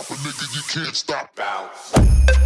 pop a nigga, you can't stop. Bounce.